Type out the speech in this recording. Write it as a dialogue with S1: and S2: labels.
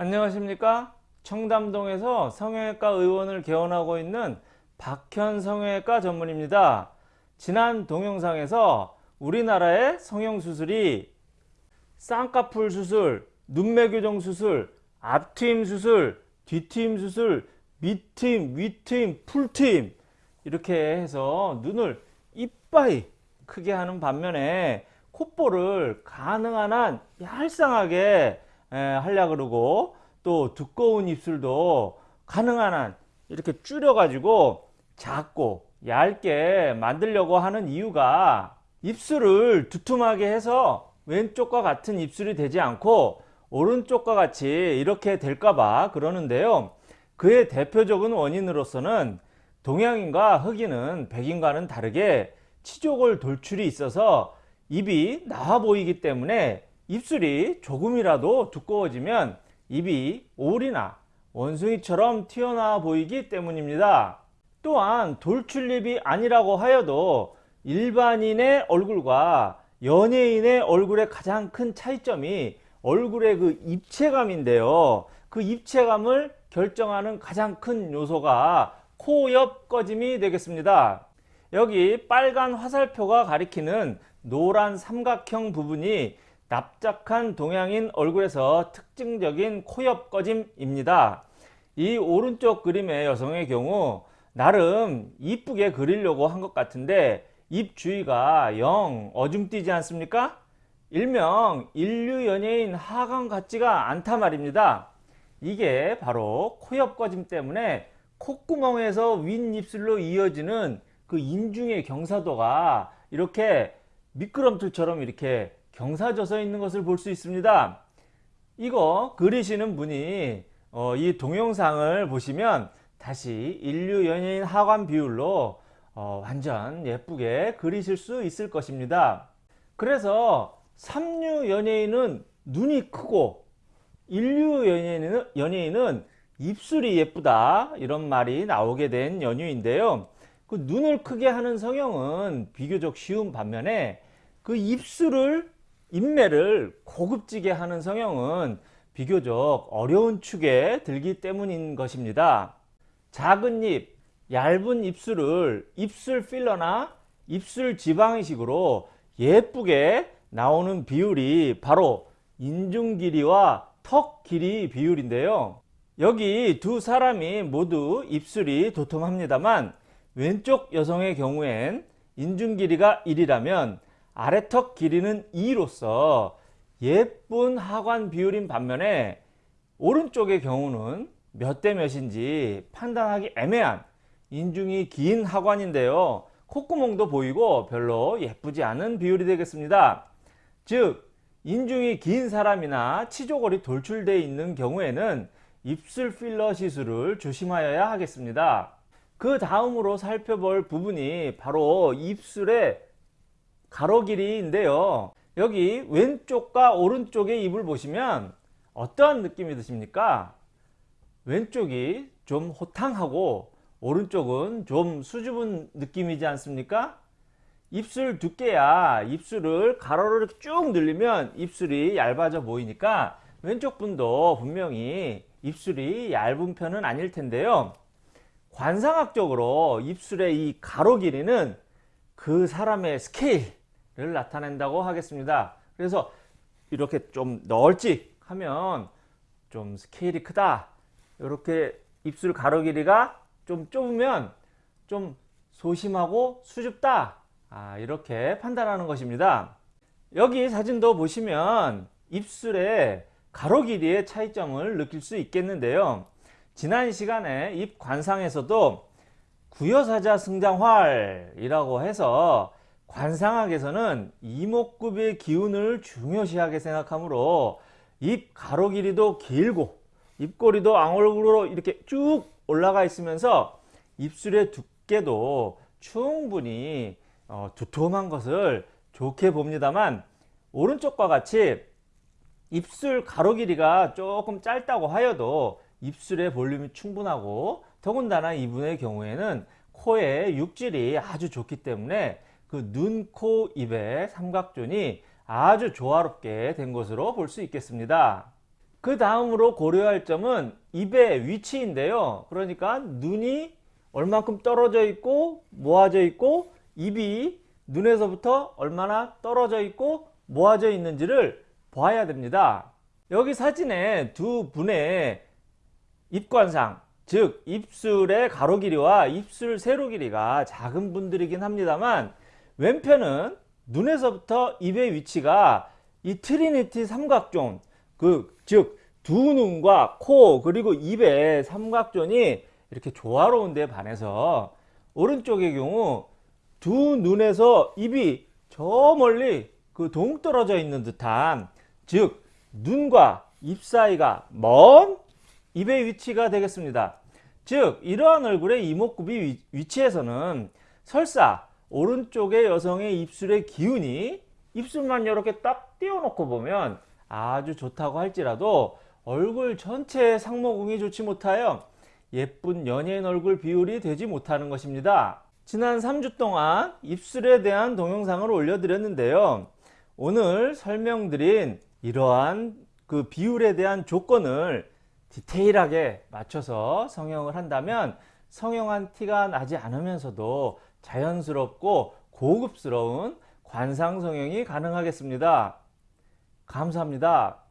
S1: 안녕하십니까? 청담동에서 성형외과 의원을 개원하고 있는 박현 성형외과 전문입니다. 지난 동영상에서 우리나라의 성형수술이 쌍꺼풀 수술, 눈매 교정 수술, 앞트임 수술, 뒤트임 수술, 밑트임, 위트임, 풀트임 이렇게 해서 눈을 이빠이 크게 하는 반면에 콧볼을 가능한 한 얄쌍하게 하려 그러고 또 두꺼운 입술도 가능한 한 이렇게 줄여 가지고 작고 얇게 만들려고 하는 이유가 입술을 두툼하게 해서 왼쪽과 같은 입술이 되지 않고 오른쪽과 같이 이렇게 될까봐 그러는데요. 그의 대표적인 원인으로서는 동양인과 흑인은 백인과는 다르게 치조골 돌출이 있어서 입이 나와 보이기 때문에 입술이 조금이라도 두꺼워지면 입이 올이나 원숭이처럼 튀어나와 보이기 때문입니다. 또한 돌출입이 아니라고 하여도 일반인의 얼굴과 연예인의 얼굴의 가장 큰 차이점이 얼굴의 그 입체감인데요. 그 입체감을 결정하는 가장 큰 요소가 코 옆 꺼짐이 되겠습니다. 여기 빨간 화살표가 가리키는 노란 삼각형 부분이 납작한 동양인 얼굴에서 특징적인 코옆 꺼짐입니다. 이 오른쪽 그림의 여성의 경우 나름 이쁘게 그리려고 한 것 같은데 입 주위가 영 어중뛰지 않습니까? 일명 인류 연예인 하강 같지가 않다 말입니다. 이게 바로 코옆 꺼짐 때문에 콧구멍에서 윗입술로 이어지는 그 인중의 경사도가 이렇게 미끄럼틀처럼 이렇게 경사져서 있는 것을 볼 수 있습니다. 이거 그리시는 분이 어, 이 동영상을 보시면 다시 인류 연예인 하관 비율로 어, 완전 예쁘게 그리실 수 있을 것입니다. 그래서 삼류 연예인은 눈이 크고 인류 연예인은, 연예인은 입술이 예쁘다 이런 말이 나오게 된 연유인데요. 그 눈을 크게 하는 성형은 비교적 쉬운 반면에 그 입술을 인매를 고급지게 하는 성형은 비교적 어려운 축에 들기 때문인 것입니다. 작은 입, 얇은 입술을 입술 필러나 입술 지방이식으로 예쁘게 나오는 비율이 바로 인중 길이와 턱 길이 비율인데요. 여기 두 사람이 모두 입술이 도톰합니다만 왼쪽 여성의 경우엔 인중 길이가 1이라면 아래턱 길이는 2로서 예쁜 하관 비율인 반면에 오른쪽의 경우는 몇 대 몇인지 판단하기 애매한 인중이 긴 하관인데요. 콧구멍도 보이고 별로 예쁘지 않은 비율이 되겠습니다. 즉 인중이 긴 사람이나 치조골이 돌출되어 있는 경우에는 입술 필러 시술을 조심하여야 하겠습니다. 그 다음으로 살펴볼 부분이 바로 입술의 가로 길이인데요. 여기 왼쪽과 오른쪽의 입을 보시면 어떠한 느낌이 드십니까? 왼쪽이 좀 호탕하고 오른쪽은 좀 수줍은 느낌이지 않습니까? 입술 두께야 입술을 가로로 이렇게 쭉 늘리면 입술이 얇아져 보이니까 왼쪽 분도 분명히 입술이 얇은 편은 아닐 텐데요. 관상학적으로 입술의 이 가로 길이는 그 사람의 스케일 를 나타낸다고 하겠습니다. 그래서 이렇게 좀 널찍하면 좀 스케일이 크다. 이렇게 입술 가로 길이가 좀 좁으면 좀 소심하고 수줍다. 아, 이렇게 판단하는 것입니다. 여기 사진도 보시면 입술의 가로 길이의 차이점을 느낄 수 있겠는데요. 지난 시간에 입 관상에서도 구여사자 승장활이라고 해서 관상학에서는 이목구비의 기운을 중요시하게 생각하므로 입 가로 길이도 길고 입꼬리도 앙얼굴로 이렇게 쭉 올라가 있으면서 입술의 두께도 충분히 어, 두툼한 것을 좋게 봅니다만 오른쪽과 같이 입술 가로 길이가 조금 짧다고 하여도 입술의 볼륨이 충분하고 더군다나 이분의 경우에는 코의 육질이 아주 좋기 때문에 그 눈, 코, 입의 삼각존이 아주 조화롭게 된 것으로 볼 수 있겠습니다. 그 다음으로 고려할 점은 입의 위치인데요. 그러니까 눈이 얼만큼 떨어져 있고 모아져 있고 입이 눈에서부터 얼마나 떨어져 있고 모아져 있는지를 봐야 됩니다. 여기 사진에 두 분의 입관상 즉 입술의 가로 길이와 입술 세로 길이가 작은 분들이긴 합니다만 왼편은 눈에서부터 입의 위치가 이 trinity 삼각존 그 즉 두 눈과 코 그리고 입의 삼각존이 이렇게 조화로운 데 반해서 오른쪽의 경우 두 눈에서 입이 저 멀리 그 동떨어져 있는 듯한 즉 눈과 입 사이가 먼 입의 위치가 되겠습니다. 즉 이러한 얼굴의 이목구비 위- 위치에서는 설사 오른쪽의 여성의 입술의 기운이 입술만 이렇게 딱 띄워놓고 보면 아주 좋다고 할지라도 얼굴 전체의 상모궁이 좋지 못하여 예쁜 연예인 얼굴 비율이 되지 못하는 것입니다. 지난 3주 동안 입술에 대한 동영상을 올려드렸는데요. 오늘 설명드린 이러한 그 비율에 대한 조건을 디테일하게 맞춰서 성형을 한다면 성형한 티가 나지 않으면서도 자연스럽고 고급스러운 관상 성형이 가능하겠습니다. 감사합니다.